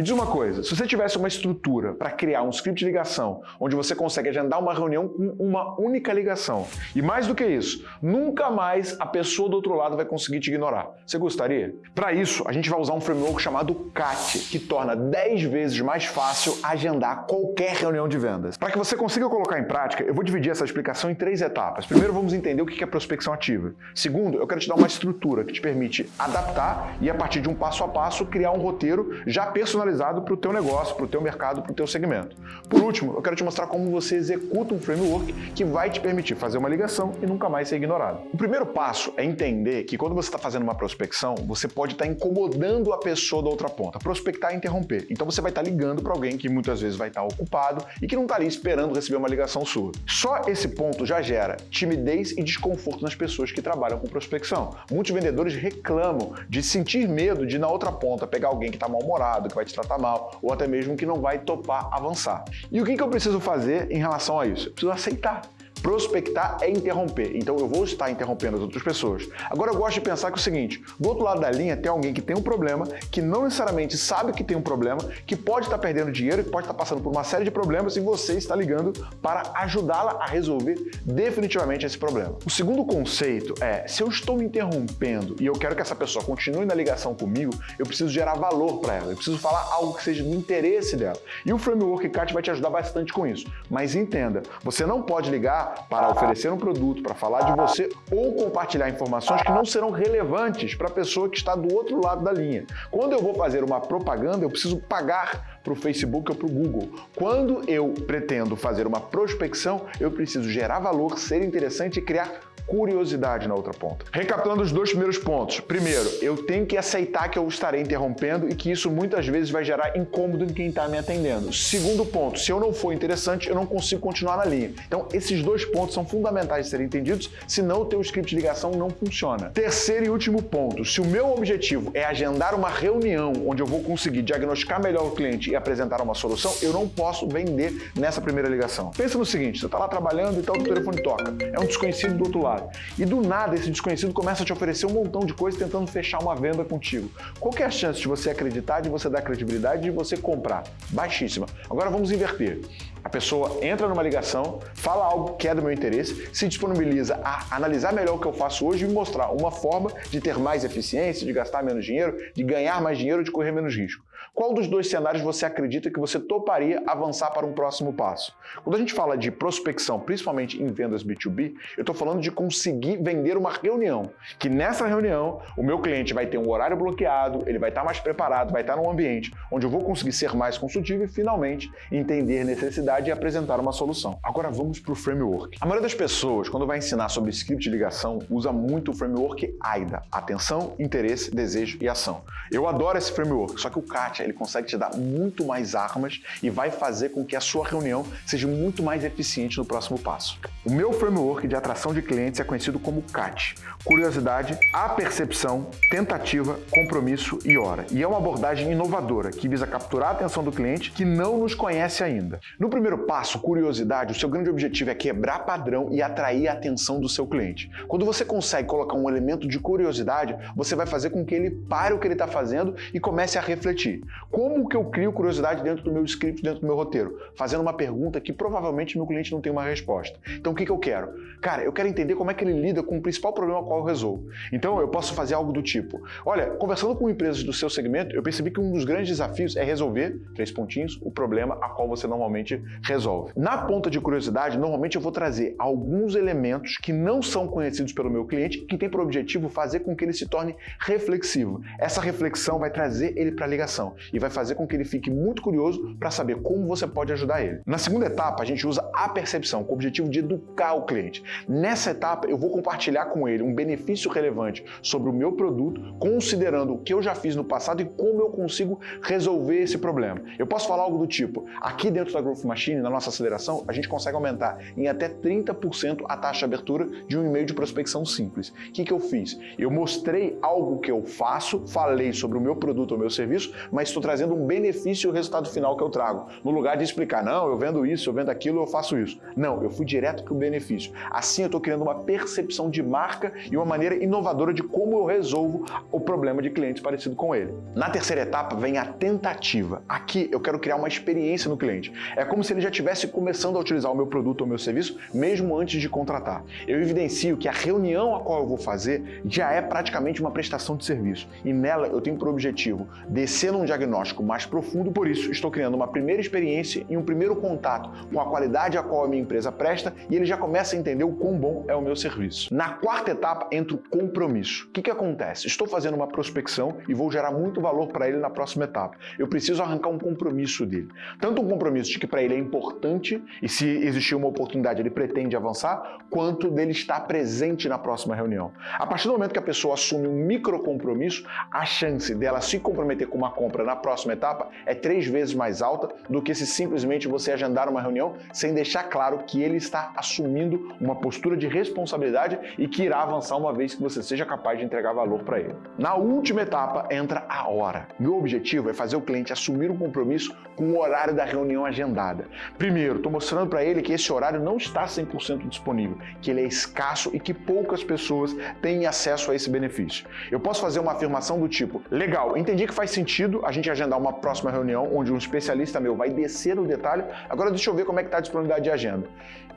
Me diz uma coisa, se você tivesse uma estrutura para criar um script de ligação, onde você consegue agendar uma reunião com uma única ligação, e mais do que isso, nunca mais a pessoa do outro lado vai conseguir te ignorar. Você gostaria? Para isso, a gente vai usar um framework chamado CAT, que torna 10 vezes mais fácil agendar qualquer reunião de vendas. Para que você consiga colocar em prática, eu vou dividir essa explicação em três etapas. Primeiro, vamos entender o que é prospecção ativa. Segundo, eu quero te dar uma estrutura que te permite adaptar e, a partir de um passo a passo, criar um roteiro já personalizado para o teu negócio, para o teu mercado, para o teu segmento. Por último, eu quero te mostrar como você executa um framework que vai te permitir fazer uma ligação e nunca mais ser ignorado. O primeiro passo é entender que quando você está fazendo uma prospecção, você pode estar incomodando a pessoa da outra ponta. Prospectar é interromper. Então você vai estar ligando para alguém que muitas vezes vai estar ocupado e que não está ali esperando receber uma ligação sua. Só esse ponto já gera timidez e desconforto nas pessoas que trabalham com prospecção. Muitos vendedores reclamam de sentir medo de na outra ponta pegar alguém que está mal-humorado, que vai te tratar mal, ou até mesmo que não vai topar avançar. E o que eu preciso fazer em relação a isso? Eu preciso aceitar. Prospectar é interromper, então eu vou estar interrompendo as outras pessoas. Agora eu gosto de pensar que é o seguinte, do outro lado da linha tem alguém que tem um problema, que não necessariamente sabe que tem um problema, que pode estar perdendo dinheiro, que pode estar passando por uma série de problemas e você está ligando para ajudá-la a resolver definitivamente esse problema. O segundo conceito é, se eu estou me interrompendo e eu quero que essa pessoa continue na ligação comigo, eu preciso gerar valor para ela, eu preciso falar algo que seja do interesse dela. E o Framework CAT vai te ajudar bastante com isso. Mas entenda, você não pode ligar para oferecer um produto, para falar de você ou compartilhar informações que não serão relevantes para a pessoa que está do outro lado da linha. Quando eu vou fazer uma propaganda, eu preciso pagar para o Facebook ou para o Google. Quando eu pretendo fazer uma prospecção, eu preciso gerar valor, ser interessante e criar curiosidade na outra ponta. Recapitulando os dois primeiros pontos. Primeiro, eu tenho que aceitar que eu estarei interrompendo e que isso muitas vezes vai gerar incômodo em quem está me atendendo. Segundo ponto, se eu não for interessante, eu não consigo continuar na linha. Então, esses dois pontos são fundamentais de serem entendidos, senão o teu script de ligação não funciona. Terceiro e último ponto, se o meu objetivo é agendar uma reunião onde eu vou conseguir diagnosticar melhor o cliente e apresentar uma solução, eu não posso vender nessa primeira ligação. Pensa no seguinte, você está lá trabalhando e tal, o telefone toca. É um desconhecido do outro lado. E do nada esse desconhecido começa a te oferecer um montão de coisas tentando fechar uma venda contigo. Qual é a chance de você acreditar, de você dar credibilidade, de você comprar? Baixíssima. Agora vamos inverter. A pessoa entra numa ligação, fala algo que é do meu interesse, se disponibiliza a analisar melhor o que eu faço hoje e mostrar uma forma de ter mais eficiência, de gastar menos dinheiro, de ganhar mais dinheiro, de correr menos risco. Qual dos dois cenários você acredita que você toparia avançar para um próximo passo? Quando a gente fala de prospecção, principalmente em vendas B2B, eu estou falando de conseguir vender uma reunião, que nessa reunião o meu cliente vai ter um horário bloqueado, ele vai estar mais preparado, vai estar num ambiente onde eu vou conseguir ser mais consultivo e finalmente entender necessidades e apresentar uma solução. Agora vamos para o framework. A maioria das pessoas, quando vai ensinar sobre script de ligação, usa muito o framework AIDA, atenção, interesse, desejo e ação. Eu adoro esse framework, só que o Katia ele consegue te dar muito mais armas e vai fazer com que a sua reunião seja muito mais eficiente no próximo passo. O meu framework de atração de clientes é conhecido como CAT, curiosidade, apercepção, tentativa, compromisso e hora. E é uma abordagem inovadora que visa capturar a atenção do cliente que não nos conhece ainda. No primeiro passo, curiosidade, o seu grande objetivo é quebrar padrão e atrair a atenção do seu cliente. Quando você consegue colocar um elemento de curiosidade, você vai fazer com que ele pare o que ele está fazendo e comece a refletir. Como que eu crio curiosidade dentro do meu script, dentro do meu roteiro? Fazendo uma pergunta que provavelmente meu cliente não tem uma resposta. Então o que, que eu quero? Cara, eu quero entender como é que ele lida com o principal problema qual eu resolvo. Então eu posso fazer algo do tipo, olha, conversando com empresas do seu segmento, eu percebi que um dos grandes desafios é resolver, três pontinhos, o problema a qual você normalmente resolve. Na ponta de curiosidade, normalmente eu vou trazer alguns elementos que não são conhecidos pelo meu cliente, que tem por objetivo fazer com que ele se torne reflexivo. Essa reflexão vai trazer ele para a ligação e vai fazer com que ele fique muito curioso para saber como você pode ajudar ele. Na segunda etapa, a gente usa a percepção, com o objetivo de educar o cliente. Nessa etapa, eu vou compartilhar com ele um benefício relevante sobre o meu produto, considerando o que eu já fiz no passado e como eu consigo resolver esse problema. Eu posso falar algo do tipo, aqui dentro da Growth Machine, na nossa aceleração, a gente consegue aumentar em até 30% a taxa de abertura de um e-mail de prospecção simples. O que, que eu fiz? Eu mostrei algo que eu faço, falei sobre o meu produto ou meu serviço, mas estou trazendo um benefício e o resultado final que eu trago. No lugar de explicar, não, eu vendo isso, eu vendo aquilo, eu faço isso. Não, eu fui direto para o benefício. Assim eu estou criando uma percepção de marca e uma maneira inovadora de como eu resolvo o problema de clientes parecido com ele. Na terceira etapa vem a tentativa. Aqui eu quero criar uma experiência no cliente. É como se ele já estivesse começando a utilizar o meu produto ou meu serviço mesmo antes de contratar. Eu evidencio que a reunião a qual eu vou fazer já é praticamente uma prestação de serviço e nela eu tenho por objetivo descer num diagnóstico mais profundo, por isso estou criando uma primeira experiência e um primeiro contato com a qualidade a qual a minha empresa presta e ele já começa a entender o quão bom é o meu serviço. Na quarta etapa entra o compromisso. O que, que acontece? Estou fazendo uma prospecção e vou gerar muito valor para ele na próxima etapa. Eu preciso arrancar um compromisso dele. Tanto um compromisso de que para ele é importante e se existir uma oportunidade ele pretende avançar, quanto dele estar presente na próxima reunião. A partir do momento que a pessoa assume um micro compromisso, a chance dela se comprometer com uma compra na próxima etapa é três vezes mais alta do que se simplesmente você agendar uma reunião sem deixar claro que ele está assumindo uma postura de responsabilidade e que irá avançar uma vez que você seja capaz de entregar valor para ele. Na última etapa entra a hora. Meu objetivo é fazer o cliente assumir um compromisso com o horário da reunião agendada. Primeiro, estou mostrando para ele que esse horário não está 100% disponível, que ele é escasso e que poucas pessoas têm acesso a esse benefício. Eu posso fazer uma afirmação do tipo, legal, entendi que faz sentido a gente agendar uma próxima reunião onde um especialista meu vai descer no detalhe, agora deixa eu ver como é que está a disponibilidade de agenda.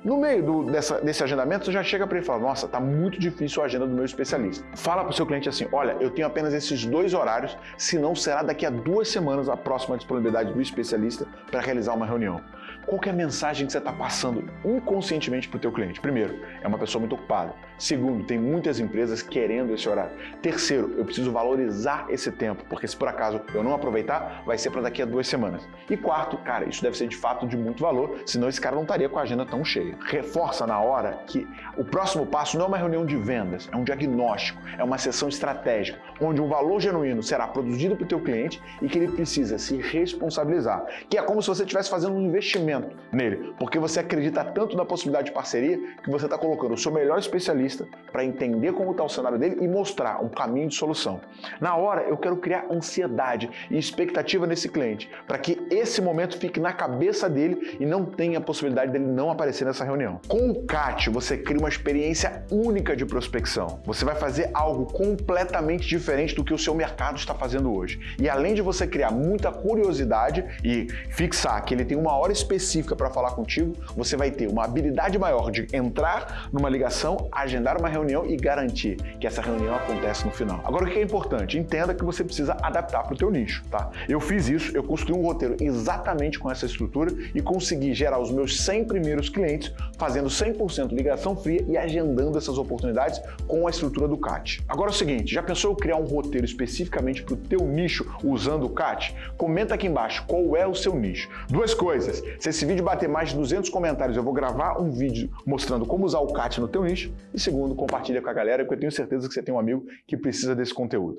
No meio do, dessa, desse agendamento, você já chega para ele e fala, nossa, está muito difícil a agenda do meu especialista. Fala para o seu cliente assim, olha, eu tenho apenas esses dois horários, senão será daqui a duas semanas a próxima disponibilidade do especialista para realizar uma reunião. Qual é a mensagem que você está passando inconscientemente para o teu cliente? Primeiro, é uma pessoa muito ocupada. Segundo, tem muitas empresas querendo esse horário. Terceiro, eu preciso valorizar esse tempo, porque se por acaso eu não aproveitar, vai ser para daqui a duas semanas. E quarto, cara, isso deve ser de fato de muito valor, senão esse cara não estaria com a agenda tão cheia. Reforça na hora que o próximo passo não é uma reunião de vendas, é um diagnóstico, é uma sessão estratégica, onde um valor genuíno será produzido para o teu cliente e que ele precisa se responsabilizar, que é como se você estivesse fazendo um investimento nele, porque você acredita tanto na possibilidade de parceria que você está colocando o seu melhor especialista para entender como está o cenário dele e mostrar um caminho de solução. Na hora, eu quero criar ansiedade e expectativa nesse cliente, para que esse momento fique na cabeça dele e não tenha a possibilidade dele não aparecer nessa reunião. Com o CAT, você cria uma experiência única de prospecção. Você vai fazer algo completamente diferente do que o seu mercado está fazendo hoje. E além de você criar muita curiosidade e fixar que ele tem uma hora específica para falar contigo, você vai ter uma habilidade maior de entrar numa ligação, agendar uma reunião e garantir que essa reunião acontece no final. Agora, o que é importante? Entenda que você precisa adaptar para o teu nicho, tá? Eu fiz isso, eu construí um roteiro exatamente com essa estrutura e consegui gerar os meus 100 primeiros clientes fazendo 100% ligação fria e agendando essas oportunidades com a estrutura do CAT. Agora é o seguinte, já pensou em criar um roteiro especificamente para o teu nicho usando o CAT? Comenta aqui embaixo qual é o seu nicho. Duas coisas, se esse vídeo bater mais de 200 comentários, eu vou gravar um vídeo mostrando como usar o CAT no teu nicho. E segundo, compartilha com a galera, porque eu tenho certeza que você tem um amigo que precisa desse conteúdo.